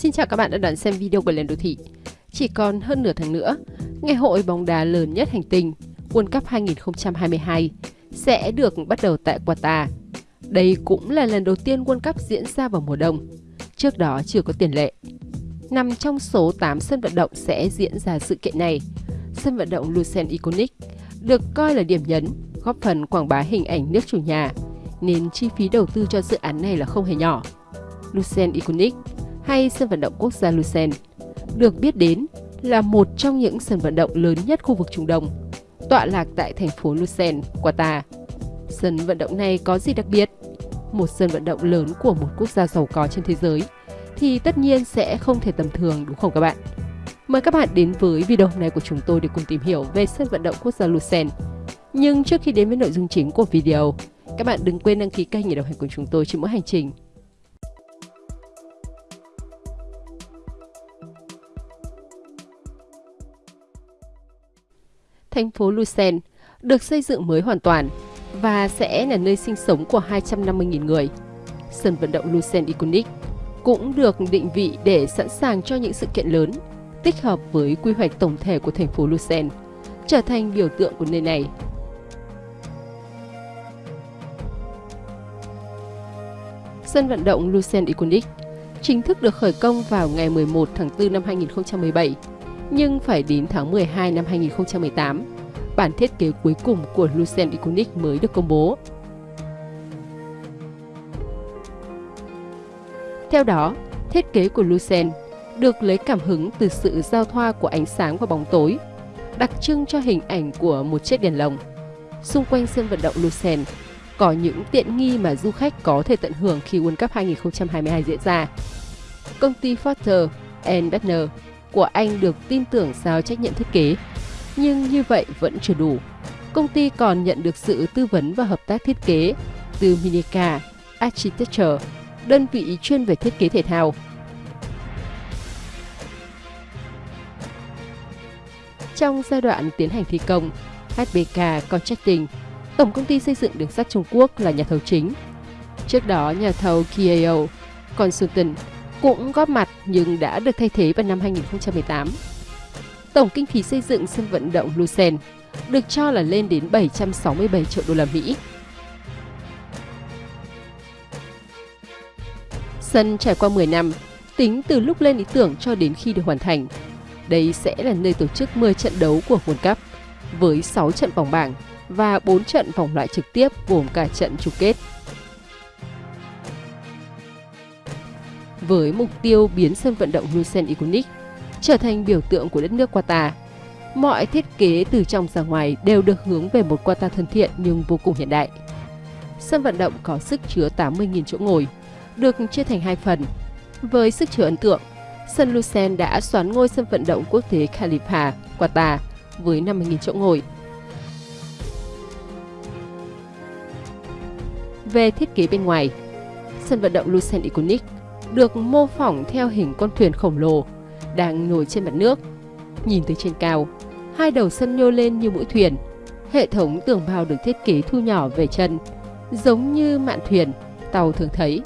Xin chào các bạn đã đón xem video của Lên Đô Thị. Chỉ còn hơn nửa tháng nữa, ngày hội bóng đá lớn nhất hành tinh World Cup 2022 sẽ được bắt đầu tại Qatar. Đây cũng là lần đầu tiên World Cup diễn ra vào mùa đông. Trước đó chưa có tiền lệ. Nằm trong số 8 sân vận động sẽ diễn ra sự kiện này, sân vận động Lucent Iconic được coi là điểm nhấn, góp phần quảng bá hình ảnh nước chủ nhà, nên chi phí đầu tư cho dự án này là không hề nhỏ. Lucent Iconic hay sân vận động quốc gia Lucerne được biết đến là một trong những sân vận động lớn nhất khu vực Trung Đông, tọa lạc tại thành phố Lucerne, Qatar. Sân vận động này có gì đặc biệt? Một sân vận động lớn của một quốc gia giàu có trên thế giới thì tất nhiên sẽ không thể tầm thường đúng không các bạn? Mời các bạn đến với video hôm nay của chúng tôi để cùng tìm hiểu về sân vận động quốc gia Lucerne. Nhưng trước khi đến với nội dung chính của video, các bạn đừng quên đăng ký kênh để đồng hành cùng chúng tôi trên mỗi hành trình. Thành phố Lucerne được xây dựng mới hoàn toàn và sẽ là nơi sinh sống của 250.000 người. Sân vận động Lucerne Iconic cũng được định vị để sẵn sàng cho những sự kiện lớn, tích hợp với quy hoạch tổng thể của thành phố Lucerne, trở thành biểu tượng của nơi này. Sân vận động Lucerne Iconic chính thức được khởi công vào ngày 11 tháng 4 năm 2017, nhưng phải đến tháng 12 năm 2018, bản thiết kế cuối cùng của Lucent Iconic mới được công bố. Theo đó, thiết kế của Lucent được lấy cảm hứng từ sự giao thoa của ánh sáng và bóng tối, đặc trưng cho hình ảnh của một chiếc đèn lồng. Xung quanh sân vận động Lucent có những tiện nghi mà du khách có thể tận hưởng khi World Cup 2022 diễn ra. Công ty Foster Dutner của Anh được tin tưởng giao trách nhiệm thiết kế, nhưng như vậy vẫn chưa đủ. Công ty còn nhận được sự tư vấn và hợp tác thiết kế từ Minica Architecture, đơn vị chuyên về thiết kế thể thao. Trong giai đoạn tiến hành thi công, HBK Contracting Tổng công ty xây dựng đường sắt Trung Quốc là nhà thầu chính. Trước đó, nhà thầu KAO Consultant cũng góp mặt nhưng đã được thay thế vào năm 2018. Tổng kinh phí xây dựng sân vận động Lucerne được cho là lên đến 767 triệu đô la Mỹ. Sân trải qua 10 năm, tính từ lúc lên ý tưởng cho đến khi được hoàn thành. Đây sẽ là nơi tổ chức 10 trận đấu của World Cup với 6 trận vòng bảng và 4 trận vòng loại trực tiếp gồm cả trận chung kết. Với mục tiêu biến sân vận động Lucerne Iconic trở thành biểu tượng của đất nước Qatar, mọi thiết kế từ trong ra ngoài đều được hướng về một Qatar thân thiện nhưng vô cùng hiện đại. Sân vận động có sức chứa 80.000 chỗ ngồi, được chia thành hai phần. Với sức chứa ấn tượng, sân Lucerne đã xoán ngôi sân vận động quốc tế Khalifa, Qatar với 50.000 chỗ ngồi Về thiết kế bên ngoài, sân vận động Lucerne Iconic được mô phỏng theo hình con thuyền khổng lồ đang nổi trên mặt nước. Nhìn từ trên cao, hai đầu sân nhô lên như mũi thuyền. Hệ thống tường bao được thiết kế thu nhỏ về chân, giống như mạn thuyền, tàu thường thấy.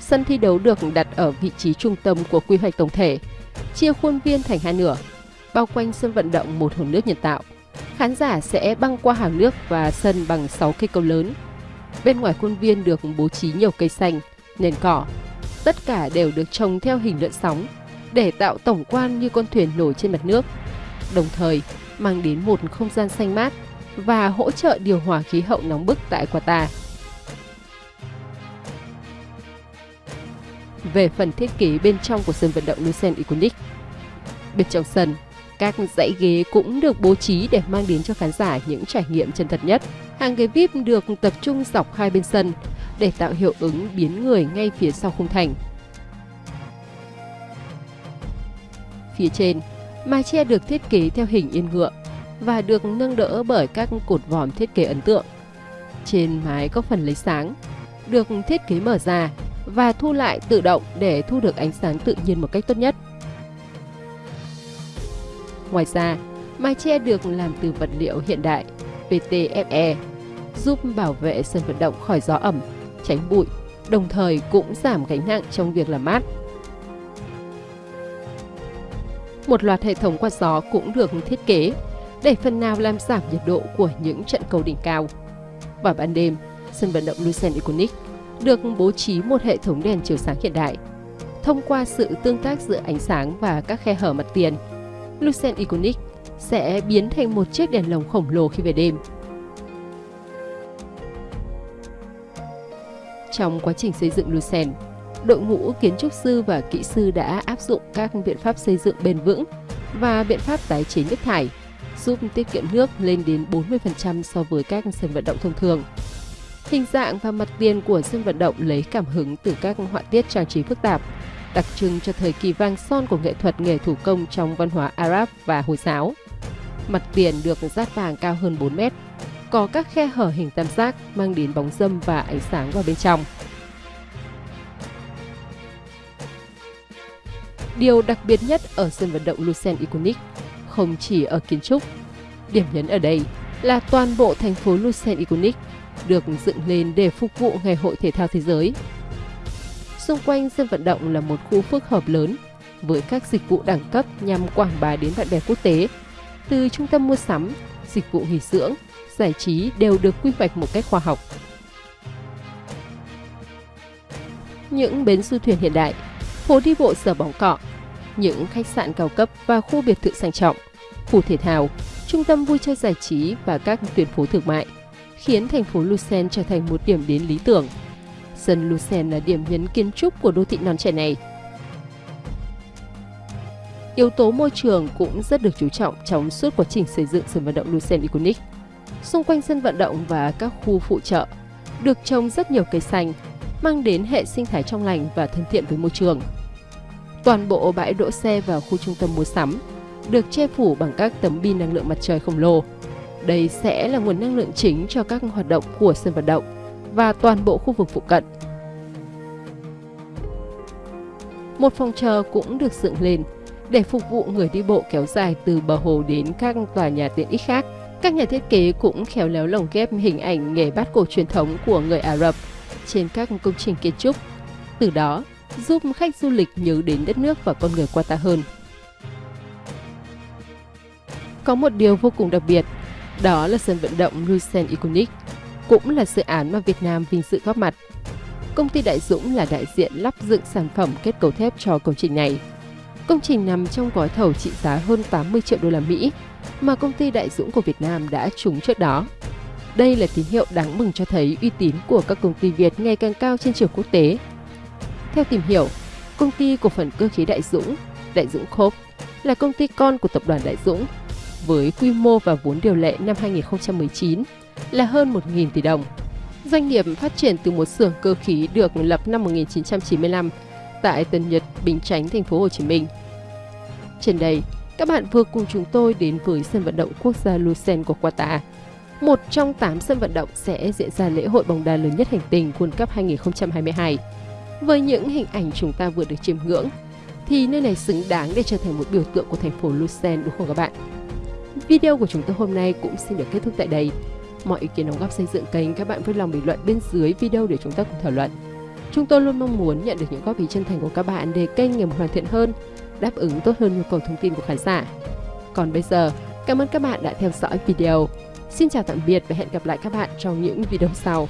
Sân thi đấu được đặt ở vị trí trung tâm của quy hoạch tổng thể, chia khuôn viên thành hai nửa, bao quanh sân vận động một hồ nước nhân tạo khán giả sẽ băng qua hàng nước và sân bằng 6 cây cầu lớn. Bên ngoài khuôn viên được bố trí nhiều cây xanh, nền cỏ. Tất cả đều được trồng theo hình lượn sóng để tạo tổng quan như con thuyền nổi trên mặt nước. Đồng thời, mang đến một không gian xanh mát và hỗ trợ điều hòa khí hậu nóng bức tại Qatar. Về phần thiết kế bên trong của sân vận động Lucen Iconic, bên trong sân các dãy ghế cũng được bố trí để mang đến cho khán giả những trải nghiệm chân thật nhất. Hàng ghế VIP được tập trung dọc hai bên sân để tạo hiệu ứng biến người ngay phía sau khung thành. Phía trên, mái che được thiết kế theo hình yên ngựa và được nâng đỡ bởi các cột vòm thiết kế ấn tượng. Trên mái có phần lấy sáng, được thiết kế mở ra và thu lại tự động để thu được ánh sáng tự nhiên một cách tốt nhất. Ngoài ra, mái che được làm từ vật liệu hiện đại PTFE, giúp bảo vệ sân vận động khỏi gió ẩm, tránh bụi đồng thời cũng giảm gánh nặng trong việc làm mát. Một loạt hệ thống quạt gió cũng được thiết kế để phần nào làm giảm nhiệt độ của những trận cầu đỉnh cao. Vào ban đêm, sân vận động Lucent Iconic được bố trí một hệ thống đèn chiếu sáng hiện đại. Thông qua sự tương tác giữa ánh sáng và các khe hở mặt tiền, Lucent Iconic sẽ biến thành một chiếc đèn lồng khổng lồ khi về đêm. Trong quá trình xây dựng Lucerne, đội ngũ kiến trúc sư và kỹ sư đã áp dụng các biện pháp xây dựng bền vững và biện pháp tái chế nước thải, giúp tiết kiệm nước lên đến 40% so với các sân vận động thông thường. Hình dạng và mặt tiền của sân vận động lấy cảm hứng từ các họa tiết trang trí phức tạp, đặc trưng cho thời kỳ vang son của nghệ thuật nghề thủ công trong văn hóa Arab và Hồi giáo. Mặt tiền được dát vàng cao hơn 4 mét, có các khe hở hình tam giác mang đến bóng dâm và ánh sáng vào bên trong. Điều đặc biệt nhất ở sân vận động Lucerne Iconic không chỉ ở kiến trúc. Điểm nhấn ở đây là toàn bộ thành phố Lucerne Iconic được dựng lên để phục vụ Ngày hội Thể thao Thế giới. Xung quanh sân vận động là một khu phức hợp lớn với các dịch vụ đẳng cấp nhằm quảng bá đến bạn bè quốc tế. Từ trung tâm mua sắm, dịch vụ nghỉ dưỡng, giải trí đều được quy hoạch một cách khoa học. Những bến du thuyền hiện đại, phố đi bộ sở bóng cọ, những khách sạn cao cấp và khu biệt thự sang trọng, khu thể thao, trung tâm vui chơi giải trí và các tuyến phố thương mại khiến thành phố Lucerne trở thành một điểm đến lý tưởng. Sân Lucerne là điểm nhấn kiến trúc của đô thị non trẻ này. Yếu tố môi trường cũng rất được chú trọng trong suốt quá trình xây dựng sân vận động Lucerne Iconic. Xung quanh sân vận động và các khu phụ trợ được trồng rất nhiều cây xanh, mang đến hệ sinh thái trong lành và thân thiện với môi trường. Toàn bộ bãi đỗ xe và khu trung tâm mua sắm được che phủ bằng các tấm pin năng lượng mặt trời khổng lồ. Đây sẽ là nguồn năng lượng chính cho các hoạt động của sân vận động và toàn bộ khu vực phụ cận. Một phòng chờ cũng được dựng lên để phục vụ người đi bộ kéo dài từ bờ hồ đến các tòa nhà tiện ích khác. Các nhà thiết kế cũng khéo léo lồng ghép hình ảnh nghề bát cổ truyền thống của người Ả Rập trên các công trình kiến trúc. Từ đó, giúp khách du lịch nhớ đến đất nước và con người Qatar hơn. Có một điều vô cùng đặc biệt, đó là sân vận động Lucent Iconic, cũng là dự án mà Việt Nam vinh dự góp mặt. Công ty Đại Dũng là đại diện lắp dựng sản phẩm kết cấu thép cho công trình này. Công trình nằm trong gói thầu trị giá hơn 80 triệu đô la Mỹ mà công ty Đại Dũng của Việt Nam đã trúng trước đó. Đây là tín hiệu đáng mừng cho thấy uy tín của các công ty Việt ngày càng cao trên trường quốc tế. Theo tìm hiểu, công ty cổ phần cơ khí Đại Dũng, Đại Dũng Corp là công ty con của tập đoàn Đại Dũng với quy mô và vốn điều lệ năm 2019 là hơn 1.000 tỷ đồng. Doanh nghiệp phát triển từ một xưởng cơ khí được lập năm 1995 tại Tân Nhật, Bình Chánh, thành phố Hồ Chí Minh. Trên đây, các bạn vừa cùng chúng tôi đến với sân vận động quốc gia Lucerne của Qatar. Một trong 8 sân vận động sẽ diễn ra lễ hội bóng đá lớn nhất hành tinh World Cup 2022. Với những hình ảnh chúng ta vừa được chiêm ngưỡng, thì nơi này xứng đáng để trở thành một biểu tượng của thành phố Lucerne đúng không các bạn? Video của chúng tôi hôm nay cũng xin được kết thúc tại đây. Mọi ý kiến đóng góp xây dựng kênh các bạn vui lòng bình luận bên dưới video để chúng ta cùng thảo luận. Chúng tôi luôn mong muốn nhận được những góp ý chân thành của các bạn để kênh ngày một hoàn thiện hơn, đáp ứng tốt hơn nhu cầu thông tin của khán giả. Còn bây giờ, cảm ơn các bạn đã theo dõi video. Xin chào tạm biệt và hẹn gặp lại các bạn trong những video sau.